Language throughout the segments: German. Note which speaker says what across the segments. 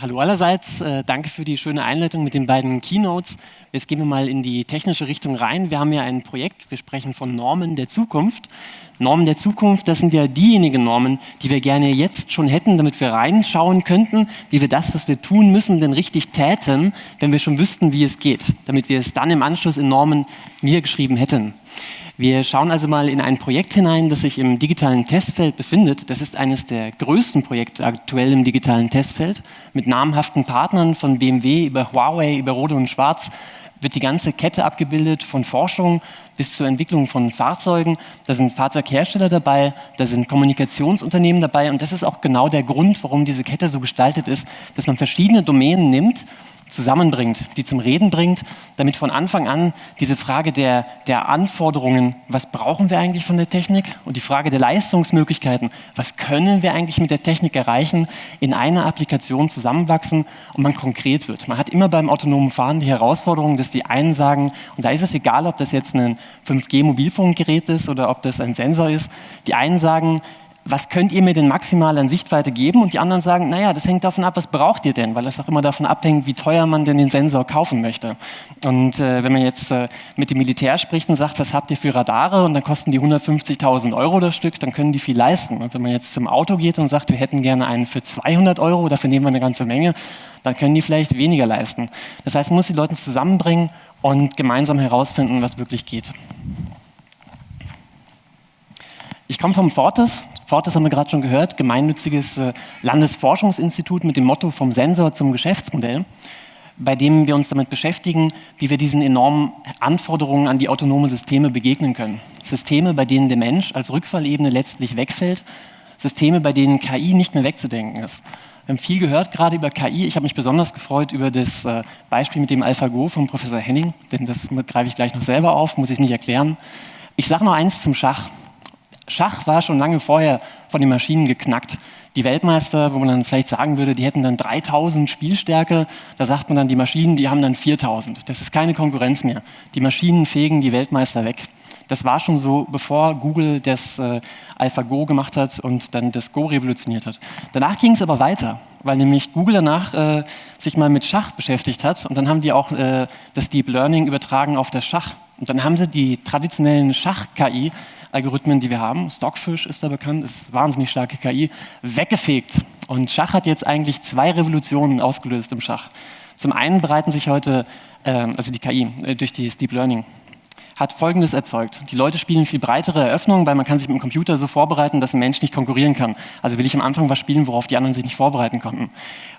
Speaker 1: Hallo allerseits, äh, danke für die schöne Einleitung mit den beiden Keynotes. Jetzt gehen wir mal in die technische Richtung rein. Wir haben ja ein Projekt, wir sprechen von Normen der Zukunft. Normen der Zukunft, das sind ja diejenigen Normen, die wir gerne jetzt schon hätten, damit wir reinschauen könnten, wie wir das, was wir tun müssen, denn richtig täten, wenn wir schon wüssten, wie es geht, damit wir es dann im Anschluss in Normen niedergeschrieben hätten. Wir schauen also mal in ein Projekt hinein, das sich im digitalen Testfeld befindet. Das ist eines der größten Projekte aktuell im digitalen Testfeld. Mit namhaften Partnern von BMW über Huawei, über Rode und Schwarz wird die ganze Kette abgebildet, von Forschung bis zur Entwicklung von Fahrzeugen. Da sind Fahrzeughersteller dabei, da sind Kommunikationsunternehmen dabei und das ist auch genau der Grund, warum diese Kette so gestaltet ist, dass man verschiedene Domänen nimmt zusammenbringt, die zum Reden bringt, damit von Anfang an diese Frage der, der Anforderungen, was brauchen wir eigentlich von der Technik und die Frage der Leistungsmöglichkeiten, was können wir eigentlich mit der Technik erreichen, in einer Applikation zusammenwachsen und man konkret wird. Man hat immer beim autonomen Fahren die Herausforderung, dass die einen sagen, und da ist es egal, ob das jetzt ein 5G-Mobilfunkgerät ist oder ob das ein Sensor ist, die einen sagen, was könnt ihr mir denn maximal an Sichtweite geben? Und die anderen sagen, naja, das hängt davon ab, was braucht ihr denn? Weil das auch immer davon abhängt, wie teuer man denn den Sensor kaufen möchte. Und äh, wenn man jetzt äh, mit dem Militär spricht und sagt, was habt ihr für Radare? Und dann kosten die 150.000 Euro das Stück, dann können die viel leisten. Und wenn man jetzt zum Auto geht und sagt, wir hätten gerne einen für 200 Euro, dafür nehmen wir eine ganze Menge, dann können die vielleicht weniger leisten. Das heißt, man muss die Leute zusammenbringen und gemeinsam herausfinden, was wirklich geht. Ich komme vom Fortis, Fortis haben wir gerade schon gehört, gemeinnütziges äh, Landesforschungsinstitut mit dem Motto vom Sensor zum Geschäftsmodell, bei dem wir uns damit beschäftigen, wie wir diesen enormen Anforderungen an die autonome Systeme begegnen können. Systeme, bei denen der Mensch als Rückfallebene letztlich wegfällt, Systeme, bei denen KI nicht mehr wegzudenken ist. Wir haben viel gehört gerade über KI. Ich habe mich besonders gefreut über das äh, Beispiel mit dem AlphaGo von Professor Henning, denn das greife ich gleich noch selber auf, muss ich nicht erklären. Ich sage noch eins zum Schach. Schach war schon lange vorher von den Maschinen geknackt. Die Weltmeister, wo man dann vielleicht sagen würde, die hätten dann 3000 Spielstärke, da sagt man dann, die Maschinen, die haben dann 4000. Das ist keine Konkurrenz mehr. Die Maschinen fegen die Weltmeister weg. Das war schon so, bevor Google das äh, AlphaGo gemacht hat und dann das Go revolutioniert hat. Danach ging es aber weiter, weil nämlich Google danach äh, sich mal mit Schach beschäftigt hat und dann haben die auch äh, das Deep Learning übertragen auf das Schach. Und dann haben sie die traditionellen Schach-KI Algorithmen, die wir haben, Stockfish ist da bekannt, ist wahnsinnig starke KI, weggefegt. Und Schach hat jetzt eigentlich zwei Revolutionen ausgelöst im Schach. Zum einen bereiten sich heute, äh, also die KI, äh, durch das Deep Learning, hat Folgendes erzeugt. Die Leute spielen viel breitere Eröffnungen, weil man kann sich mit dem Computer so vorbereiten, dass ein Mensch nicht konkurrieren kann. Also will ich am Anfang was spielen, worauf die anderen sich nicht vorbereiten konnten.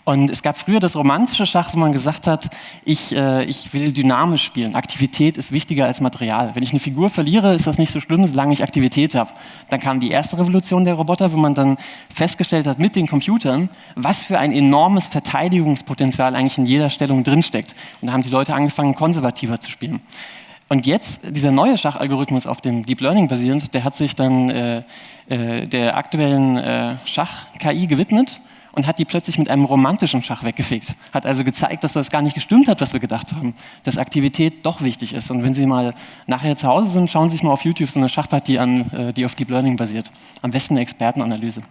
Speaker 1: Und es gab früher das romantische Schach, wo man gesagt hat, ich, äh, ich will dynamisch spielen. Aktivität ist wichtiger als Material. Wenn ich eine Figur verliere, ist das nicht so schlimm, solange ich Aktivität habe. Dann kam die erste Revolution der Roboter, wo man dann festgestellt hat mit den Computern, was für ein enormes Verteidigungspotenzial eigentlich in jeder Stellung drinsteckt. Und da haben die Leute angefangen, konservativer zu spielen. Und jetzt, dieser neue Schachalgorithmus auf dem Deep Learning basierend, der hat sich dann äh, äh, der aktuellen äh, Schach-KI gewidmet und hat die plötzlich mit einem romantischen Schach weggefegt. Hat also gezeigt, dass das gar nicht gestimmt hat, was wir gedacht haben, dass Aktivität doch wichtig ist. Und wenn Sie mal nachher zu Hause sind, schauen Sie sich mal auf YouTube so eine Schachpartie an, äh, die auf Deep Learning basiert. Am besten eine Expertenanalyse.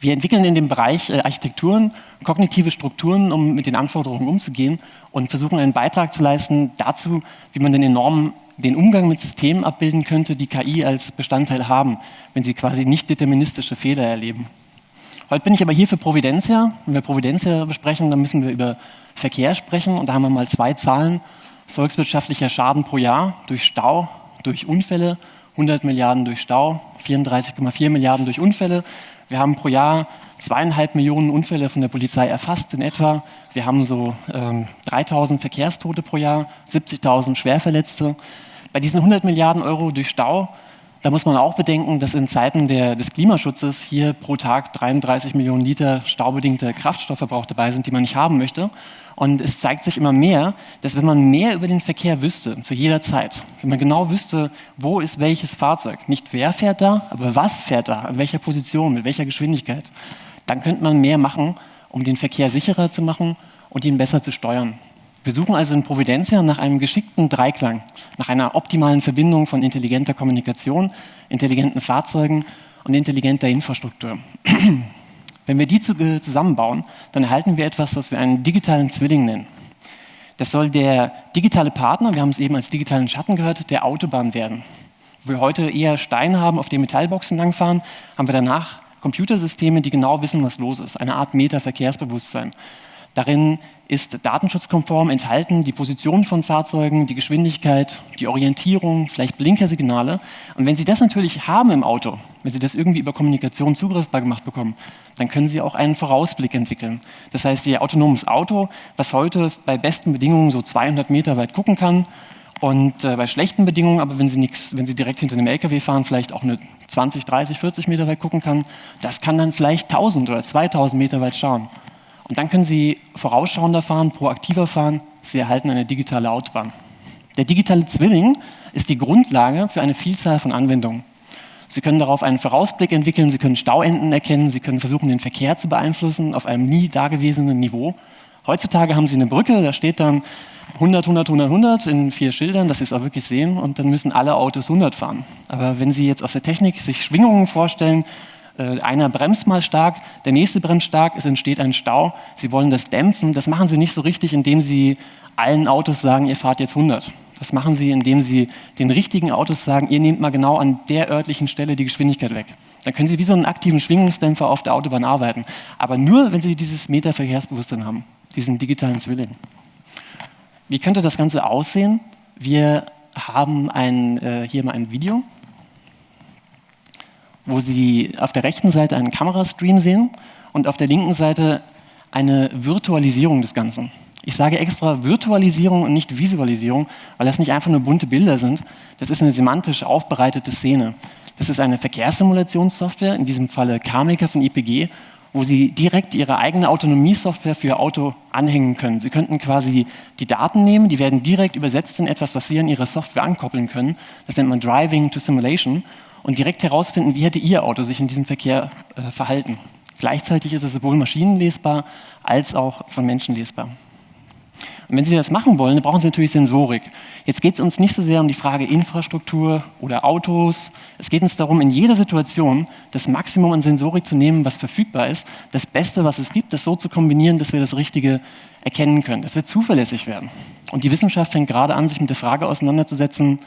Speaker 1: Wir entwickeln in dem Bereich äh, Architekturen, kognitive Strukturen, um mit den Anforderungen umzugehen und versuchen einen Beitrag zu leisten dazu, wie man den enormen den Umgang mit Systemen abbilden könnte, die KI als Bestandteil haben, wenn sie quasi nicht deterministische Fehler erleben. Heute bin ich aber hier für Providentia. Wenn wir Providentia besprechen, dann müssen wir über Verkehr sprechen und da haben wir mal zwei Zahlen. Volkswirtschaftlicher Schaden pro Jahr durch Stau, durch Unfälle, 100 Milliarden durch Stau, 34,4 Milliarden durch Unfälle. Wir haben pro Jahr zweieinhalb Millionen Unfälle von der Polizei erfasst in etwa. Wir haben so ähm, 3000 Verkehrstote pro Jahr, 70.000 Schwerverletzte. Bei diesen 100 Milliarden Euro durch Stau, da muss man auch bedenken, dass in Zeiten der, des Klimaschutzes hier pro Tag 33 Millionen Liter staubedingter Kraftstoffverbrauch dabei sind, die man nicht haben möchte. Und es zeigt sich immer mehr, dass wenn man mehr über den Verkehr wüsste, zu jeder Zeit, wenn man genau wüsste, wo ist welches Fahrzeug, nicht wer fährt da, aber was fährt da, in welcher Position, mit welcher Geschwindigkeit, dann könnte man mehr machen, um den Verkehr sicherer zu machen und ihn besser zu steuern. Wir suchen also in Providencia nach einem geschickten Dreiklang, nach einer optimalen Verbindung von intelligenter Kommunikation, intelligenten Fahrzeugen und intelligenter Infrastruktur. Wenn wir die äh, zusammenbauen, dann erhalten wir etwas, was wir einen digitalen Zwilling nennen. Das soll der digitale Partner, wir haben es eben als digitalen Schatten gehört, der Autobahn werden. Wo wir heute eher Steine haben, auf denen Metallboxen langfahren, haben wir danach Computersysteme, die genau wissen, was los ist. Eine Art Meta-Verkehrsbewusstsein. Darin ist datenschutzkonform enthalten die Position von Fahrzeugen, die Geschwindigkeit, die Orientierung, vielleicht Blinkersignale. Und wenn Sie das natürlich haben im Auto, wenn Sie das irgendwie über Kommunikation zugriffbar gemacht bekommen, dann können Sie auch einen Vorausblick entwickeln. Das heißt, Ihr autonomes Auto, was heute bei besten Bedingungen so 200 Meter weit gucken kann und äh, bei schlechten Bedingungen, aber wenn Sie, nix, wenn Sie direkt hinter einem LKW fahren, vielleicht auch eine 20, 30, 40 Meter weit gucken kann, das kann dann vielleicht 1000 oder 2000 Meter weit schauen. Und dann können Sie vorausschauender fahren, proaktiver fahren. Sie erhalten eine digitale Autobahn. Der digitale Zwilling ist die Grundlage für eine Vielzahl von Anwendungen. Sie können darauf einen Vorausblick entwickeln, Sie können Stauenden erkennen, Sie können versuchen, den Verkehr zu beeinflussen auf einem nie dagewesenen Niveau. Heutzutage haben Sie eine Brücke, da steht dann 100, 100, 100, 100 in vier Schildern, dass Sie es auch wirklich sehen und dann müssen alle Autos 100 fahren. Aber wenn Sie jetzt aus der Technik sich Schwingungen vorstellen, einer bremst mal stark, der nächste bremst stark, es entsteht ein Stau. Sie wollen das dämpfen. Das machen Sie nicht so richtig, indem Sie allen Autos sagen, ihr fahrt jetzt 100. Das machen Sie, indem Sie den richtigen Autos sagen, ihr nehmt mal genau an der örtlichen Stelle die Geschwindigkeit weg. Dann können Sie wie so einen aktiven Schwingungsdämpfer auf der Autobahn arbeiten. Aber nur, wenn Sie dieses Meta-Verkehrsbewusstsein haben, diesen digitalen Zwilling. Wie könnte das Ganze aussehen? Wir haben ein, äh, hier mal ein Video wo Sie auf der rechten Seite einen Kamerastream sehen und auf der linken Seite eine Virtualisierung des Ganzen. Ich sage extra Virtualisierung und nicht Visualisierung, weil das nicht einfach nur bunte Bilder sind. Das ist eine semantisch aufbereitete Szene. Das ist eine Verkehrssimulationssoftware, in diesem Falle CarMaker von IPG, wo Sie direkt Ihre eigene Autonomiesoftware für Ihr Auto anhängen können. Sie könnten quasi die Daten nehmen, die werden direkt übersetzt in etwas, was Sie an Ihrer Software ankoppeln können. Das nennt man Driving to Simulation und direkt herausfinden, wie hätte Ihr Auto sich in diesem Verkehr äh, verhalten. Gleichzeitig ist es sowohl maschinenlesbar als auch von Menschen lesbar. Und wenn Sie das machen wollen, dann brauchen Sie natürlich Sensorik. Jetzt geht es uns nicht so sehr um die Frage Infrastruktur oder Autos. Es geht uns darum, in jeder Situation das Maximum an Sensorik zu nehmen, was verfügbar ist, das Beste, was es gibt, das so zu kombinieren, dass wir das Richtige erkennen können, dass wir zuverlässig werden. Und die Wissenschaft fängt gerade an, sich mit der Frage auseinanderzusetzen,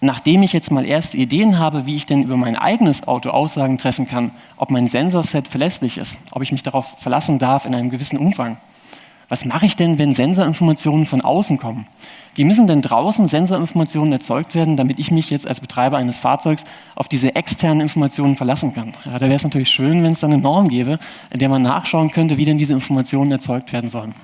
Speaker 1: nachdem ich jetzt mal erste Ideen habe, wie ich denn über mein eigenes Auto Aussagen treffen kann, ob mein Sensorset verlässlich ist, ob ich mich darauf verlassen darf in einem gewissen Umfang. Was mache ich denn, wenn Sensorinformationen von außen kommen? Wie müssen denn draußen Sensorinformationen erzeugt werden, damit ich mich jetzt als Betreiber eines Fahrzeugs auf diese externen Informationen verlassen kann? Ja, da wäre es natürlich schön, wenn es dann eine Norm gäbe, in der man nachschauen könnte, wie denn diese Informationen erzeugt werden sollen.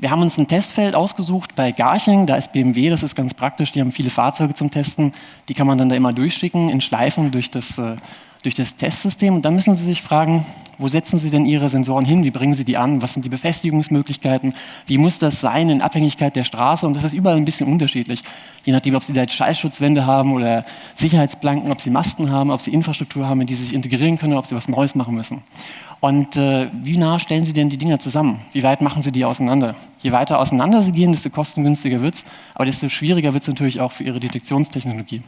Speaker 1: Wir haben uns ein Testfeld ausgesucht bei Garching, da ist BMW, das ist ganz praktisch, die haben viele Fahrzeuge zum Testen, die kann man dann da immer durchschicken in Schleifen durch das, äh, durch das Testsystem. Und dann müssen Sie sich fragen, wo setzen Sie denn Ihre Sensoren hin, wie bringen Sie die an, was sind die Befestigungsmöglichkeiten, wie muss das sein in Abhängigkeit der Straße und das ist überall ein bisschen unterschiedlich, je nachdem, ob Sie da jetzt Schallschutzwände haben oder Sicherheitsplanken, ob Sie Masten haben, ob Sie Infrastruktur haben, in die Sie sich integrieren können, ob Sie was Neues machen müssen. Und äh, wie nah stellen Sie denn die Dinger zusammen? Wie weit machen Sie die auseinander? Je weiter auseinander Sie gehen, desto kostengünstiger wird es, aber desto schwieriger wird es natürlich auch für Ihre Detektionstechnologie.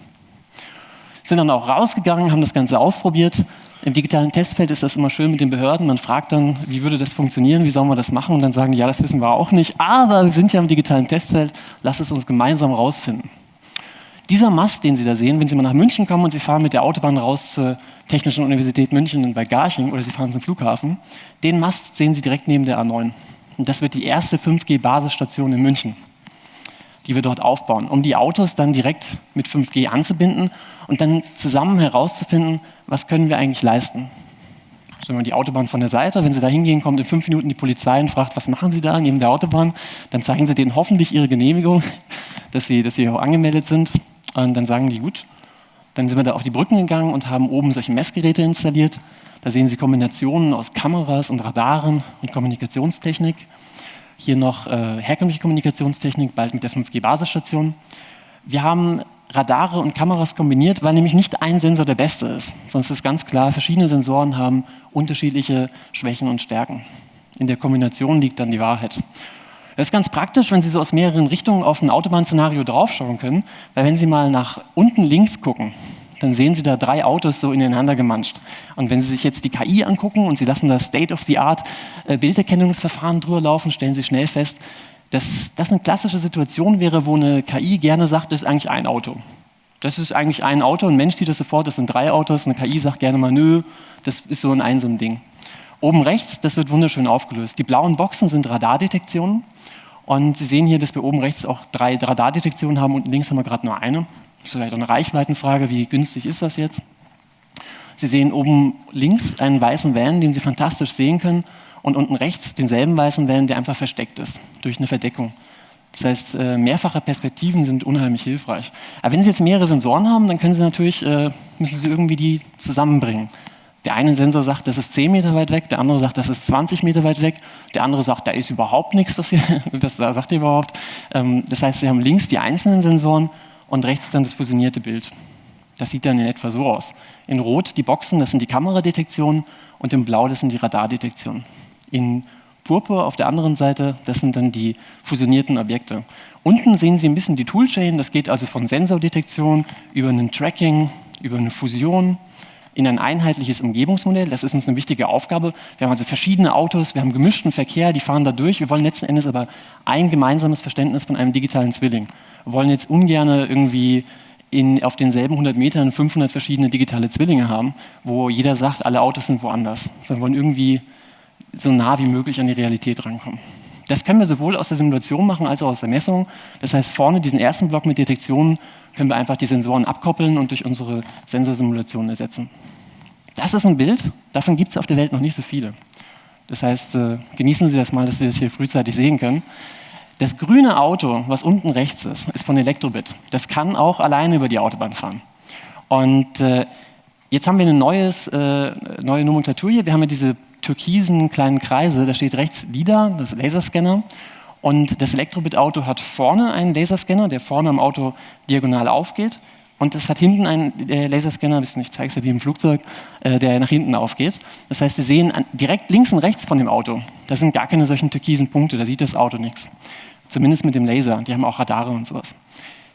Speaker 1: Sind dann auch rausgegangen, haben das Ganze ausprobiert. Im digitalen Testfeld ist das immer schön mit den Behörden. Man fragt dann, wie würde das funktionieren, wie sollen wir das machen? Und dann sagen die, ja, das wissen wir auch nicht, aber wir sind ja im digitalen Testfeld, lass es uns gemeinsam rausfinden. Dieser Mast, den Sie da sehen, wenn Sie mal nach München kommen und Sie fahren mit der Autobahn raus zur Technischen Universität München bei Garching oder Sie fahren zum Flughafen, den Mast sehen Sie direkt neben der A9. Und das wird die erste 5G-Basisstation in München, die wir dort aufbauen, um die Autos dann direkt mit 5G anzubinden und dann zusammen herauszufinden, was können wir eigentlich leisten. Stellen wir die Autobahn von der Seite, wenn Sie da hingehen, kommt in fünf Minuten die Polizei und fragt, was machen Sie da neben der Autobahn? Dann zeigen Sie denen hoffentlich Ihre Genehmigung, dass Sie, dass Sie auch angemeldet sind und dann sagen die, gut, dann sind wir da auf die Brücken gegangen und haben oben solche Messgeräte installiert. Da sehen Sie Kombinationen aus Kameras und Radaren und Kommunikationstechnik. Hier noch äh, herkömmliche Kommunikationstechnik, bald mit der 5G-Basisstation. Wir haben Radare und Kameras kombiniert, weil nämlich nicht ein Sensor der beste ist. Sonst ist ganz klar, verschiedene Sensoren haben unterschiedliche Schwächen und Stärken. In der Kombination liegt dann die Wahrheit. Das ist ganz praktisch, wenn Sie so aus mehreren Richtungen auf ein Autobahnszenario draufschauen können, weil wenn Sie mal nach unten links gucken, dann sehen Sie da drei Autos so ineinander gemanscht. Und wenn Sie sich jetzt die KI angucken und Sie lassen das State-of-the-Art äh, drüber laufen, stellen Sie schnell fest, dass das eine klassische Situation wäre, wo eine KI gerne sagt, das ist eigentlich ein Auto. Das ist eigentlich ein Auto, ein Mensch sieht das sofort, das sind drei Autos, eine KI sagt gerne mal, nö, das ist so ein einsam Ding. Oben rechts, das wird wunderschön aufgelöst. Die blauen Boxen sind Radardetektionen und Sie sehen hier, dass wir oben rechts auch drei Radardetektionen haben und links haben wir gerade nur eine. Das ist vielleicht eine Reichweitenfrage, wie günstig ist das jetzt? Sie sehen oben links einen weißen Van, den Sie fantastisch sehen können und unten rechts denselben weißen Van, der einfach versteckt ist durch eine Verdeckung. Das heißt, äh, mehrfache Perspektiven sind unheimlich hilfreich. Aber wenn Sie jetzt mehrere Sensoren haben, dann können Sie natürlich, äh, müssen Sie irgendwie die zusammenbringen. Der eine Sensor sagt, das ist 10 Meter weit weg, der andere sagt, das ist 20 Meter weit weg, der andere sagt, da ist überhaupt nichts, was das sagt ihr überhaupt. Ähm, das heißt, Sie haben links die einzelnen Sensoren und rechts dann das fusionierte Bild. Das sieht dann in etwa so aus. In Rot die Boxen, das sind die Kameradetektionen und in Blau, das sind die Radardetektionen. In Purpur auf der anderen Seite, das sind dann die fusionierten Objekte. Unten sehen Sie ein bisschen die Toolchain, das geht also von Sensordetektion über ein Tracking, über eine Fusion, in ein einheitliches Umgebungsmodell. Das ist uns eine wichtige Aufgabe. Wir haben also verschiedene Autos, wir haben gemischten Verkehr, die fahren da durch. Wir wollen letzten Endes aber ein gemeinsames Verständnis von einem digitalen Zwilling. Wir wollen jetzt ungern irgendwie in, auf denselben 100 Metern 500 verschiedene digitale Zwillinge haben, wo jeder sagt, alle Autos sind woanders. Sondern wollen irgendwie so nah wie möglich an die Realität rankommen. Das können wir sowohl aus der Simulation machen als auch aus der Messung. Das heißt, vorne diesen ersten Block mit Detektionen können wir einfach die Sensoren abkoppeln und durch unsere Sensorsimulationen ersetzen. Das ist ein Bild, davon gibt es auf der Welt noch nicht so viele. Das heißt, äh, genießen Sie das mal, dass Sie das hier frühzeitig sehen können. Das grüne Auto, was unten rechts ist, ist von Elektrobit. Das kann auch alleine über die Autobahn fahren. Und äh, jetzt haben wir eine neues, äh, neue Nomenklatur hier. Wir haben ja diese türkisen kleinen Kreise, da steht rechts LIDAR, das Laserscanner. Und das Elektrobit-Auto hat vorne einen Laserscanner, der vorne am Auto diagonal aufgeht. Und es hat hinten einen äh, Laserscanner, ich zeige es ja wie im Flugzeug, äh, der nach hinten aufgeht. Das heißt, Sie sehen direkt links und rechts von dem Auto, da sind gar keine solchen türkisen Punkte, da sieht das Auto nichts. Zumindest mit dem Laser, die haben auch Radare und sowas.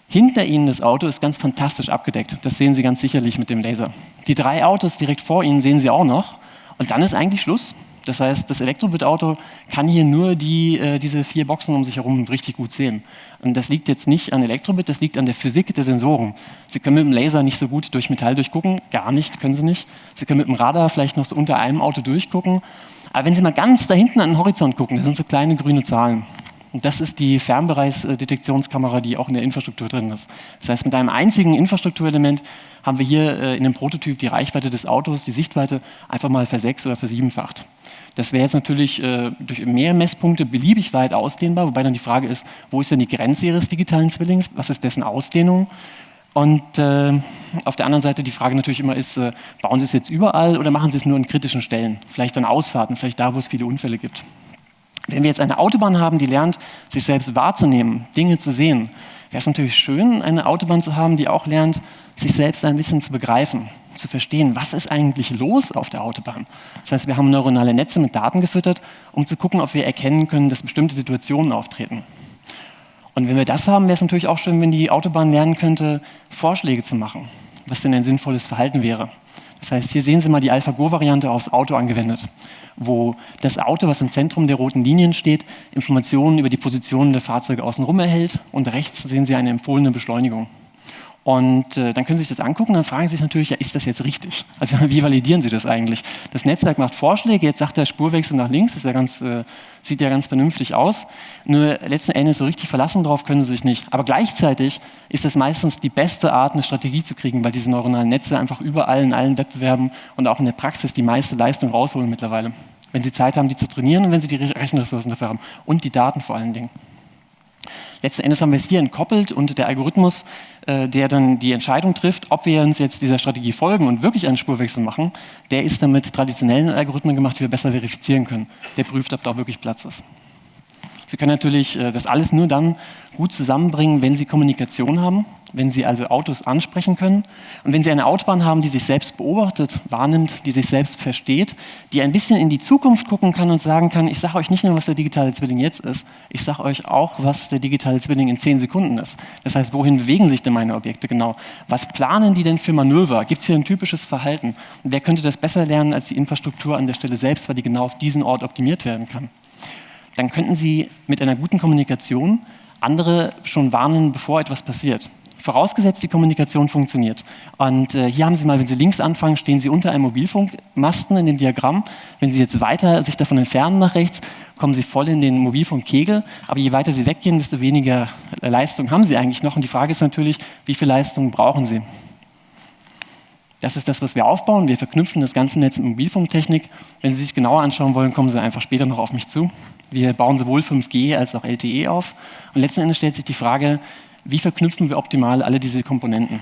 Speaker 1: Hinter Ihnen das Auto ist ganz fantastisch abgedeckt. Das sehen Sie ganz sicherlich mit dem Laser. Die drei Autos direkt vor Ihnen sehen Sie auch noch. Und dann ist eigentlich Schluss. Das heißt, das Elektrobit-Auto kann hier nur die, äh, diese vier Boxen um sich herum richtig gut sehen. Und das liegt jetzt nicht an Elektrobit, das liegt an der Physik der Sensoren. Sie können mit dem Laser nicht so gut durch Metall durchgucken, gar nicht, können Sie nicht. Sie können mit dem Radar vielleicht noch so unter einem Auto durchgucken. Aber wenn Sie mal ganz da hinten an den Horizont gucken, das sind so kleine grüne Zahlen. Und das ist die Fernbereichsdetektionskamera, die auch in der Infrastruktur drin ist. Das heißt, mit einem einzigen Infrastrukturelement haben wir hier äh, in dem Prototyp die Reichweite des Autos, die Sichtweite einfach mal versechs- oder versiebenfacht. Das wäre jetzt natürlich äh, durch mehr Messpunkte beliebig weit ausdehnbar, wobei dann die Frage ist, wo ist denn die Grenze Ihres digitalen Zwillings? Was ist dessen Ausdehnung? Und äh, auf der anderen Seite die Frage natürlich immer ist, bauen Sie es jetzt überall oder machen Sie es nur an kritischen Stellen? Vielleicht an Ausfahrten, vielleicht da, wo es viele Unfälle gibt. Wenn wir jetzt eine Autobahn haben, die lernt, sich selbst wahrzunehmen, Dinge zu sehen, wäre es natürlich schön, eine Autobahn zu haben, die auch lernt, sich selbst ein bisschen zu begreifen, zu verstehen, was ist eigentlich los auf der Autobahn. Das heißt, wir haben neuronale Netze mit Daten gefüttert, um zu gucken, ob wir erkennen können, dass bestimmte Situationen auftreten. Und wenn wir das haben, wäre es natürlich auch schön, wenn die Autobahn lernen könnte, Vorschläge zu machen, was denn ein sinnvolles Verhalten wäre. Das heißt, hier sehen Sie mal die AlphaGo-Variante aufs Auto angewendet wo das Auto, was im Zentrum der roten Linien steht, Informationen über die Positionen der Fahrzeuge außenrum erhält und rechts sehen Sie eine empfohlene Beschleunigung. Und äh, dann können Sie sich das angucken, dann fragen Sie sich natürlich, ja, ist das jetzt richtig? Also wie validieren Sie das eigentlich? Das Netzwerk macht Vorschläge, jetzt sagt der Spurwechsel nach links, das ja ganz, äh, sieht ja ganz vernünftig aus. Nur letzten Endes so richtig verlassen darauf können Sie sich nicht. Aber gleichzeitig ist das meistens die beste Art, eine Strategie zu kriegen, weil diese neuronalen Netze einfach überall in allen Wettbewerben und auch in der Praxis die meiste Leistung rausholen mittlerweile. Wenn Sie Zeit haben, die zu trainieren und wenn Sie die Rechenressourcen dafür haben und die Daten vor allen Dingen. Letzten Endes haben wir es hier entkoppelt und der Algorithmus, äh, der dann die Entscheidung trifft, ob wir uns jetzt dieser Strategie folgen und wirklich einen Spurwechsel machen, der ist dann mit traditionellen Algorithmen gemacht, die wir besser verifizieren können. Der prüft, ob da auch wirklich Platz ist. Sie können natürlich äh, das alles nur dann gut zusammenbringen, wenn Sie Kommunikation haben, wenn Sie also Autos ansprechen können und wenn Sie eine Autobahn haben, die sich selbst beobachtet, wahrnimmt, die sich selbst versteht, die ein bisschen in die Zukunft gucken kann und sagen kann, ich sage euch nicht nur, was der digitale Zwilling jetzt ist, ich sage euch auch, was der digitale Zwilling in zehn Sekunden ist. Das heißt, wohin bewegen sich denn meine Objekte genau? Was planen die denn für Manöver? Gibt es hier ein typisches Verhalten? Wer könnte das besser lernen als die Infrastruktur an der Stelle selbst, weil die genau auf diesen Ort optimiert werden kann? Dann könnten Sie mit einer guten Kommunikation andere schon warnen, bevor etwas passiert. Vorausgesetzt, die Kommunikation funktioniert. Und äh, hier haben Sie mal, wenn Sie links anfangen, stehen Sie unter einem Mobilfunkmasten in dem Diagramm. Wenn Sie jetzt weiter sich davon entfernen nach rechts, kommen Sie voll in den Mobilfunkkegel. Aber je weiter Sie weggehen, desto weniger Leistung haben Sie eigentlich noch. Und die Frage ist natürlich, wie viel Leistung brauchen Sie? Das ist das, was wir aufbauen. Wir verknüpfen das ganze Netz mit Mobilfunktechnik. Wenn Sie sich genauer anschauen wollen, kommen Sie einfach später noch auf mich zu. Wir bauen sowohl 5G als auch LTE auf. Und letzten Endes stellt sich die Frage, wie verknüpfen wir optimal alle diese Komponenten?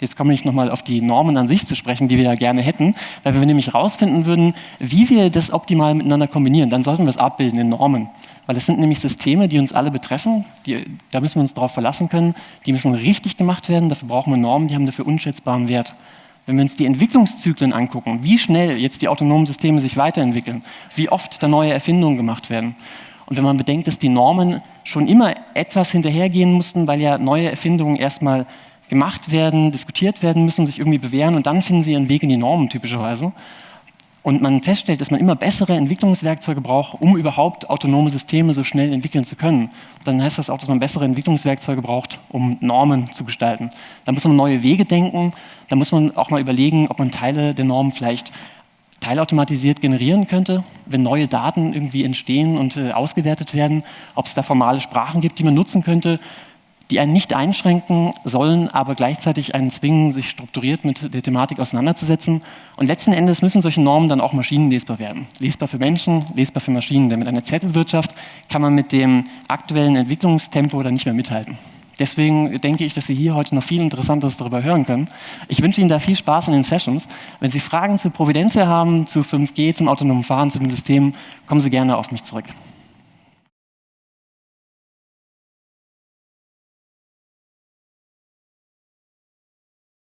Speaker 1: Jetzt komme ich nochmal auf die Normen an sich zu sprechen, die wir ja gerne hätten, weil wenn wir nämlich herausfinden würden, wie wir das optimal miteinander kombinieren, dann sollten wir es abbilden in Normen. Weil es sind nämlich Systeme, die uns alle betreffen, die, da müssen wir uns darauf verlassen können, die müssen richtig gemacht werden, dafür brauchen wir Normen, die haben dafür unschätzbaren Wert. Wenn wir uns die Entwicklungszyklen angucken, wie schnell jetzt die autonomen Systeme sich weiterentwickeln, wie oft da neue Erfindungen gemacht werden, und wenn man bedenkt, dass die Normen schon immer etwas hinterhergehen mussten, weil ja neue Erfindungen erstmal gemacht werden, diskutiert werden müssen, sich irgendwie bewähren und dann finden sie ihren Weg in die Normen typischerweise. Und man feststellt, dass man immer bessere Entwicklungswerkzeuge braucht, um überhaupt autonome Systeme so schnell entwickeln zu können. Dann heißt das auch, dass man bessere Entwicklungswerkzeuge braucht, um Normen zu gestalten. Da muss man neue Wege denken, da muss man auch mal überlegen, ob man Teile der Normen vielleicht teilautomatisiert generieren könnte, wenn neue Daten irgendwie entstehen und äh, ausgewertet werden, ob es da formale Sprachen gibt, die man nutzen könnte, die einen nicht einschränken sollen, aber gleichzeitig einen zwingen, sich strukturiert mit der Thematik auseinanderzusetzen. Und letzten Endes müssen solche Normen dann auch maschinenlesbar werden. Lesbar für Menschen, lesbar für Maschinen. Denn mit einer Zettelwirtschaft kann man mit dem aktuellen Entwicklungstempo dann nicht mehr mithalten. Deswegen denke ich, dass Sie hier heute noch viel Interessantes darüber hören können. Ich wünsche Ihnen da viel Spaß in den Sessions. Wenn Sie Fragen zu Providentia haben, zu 5G, zum autonomen Fahren, zu den Systemen, kommen Sie gerne auf mich zurück.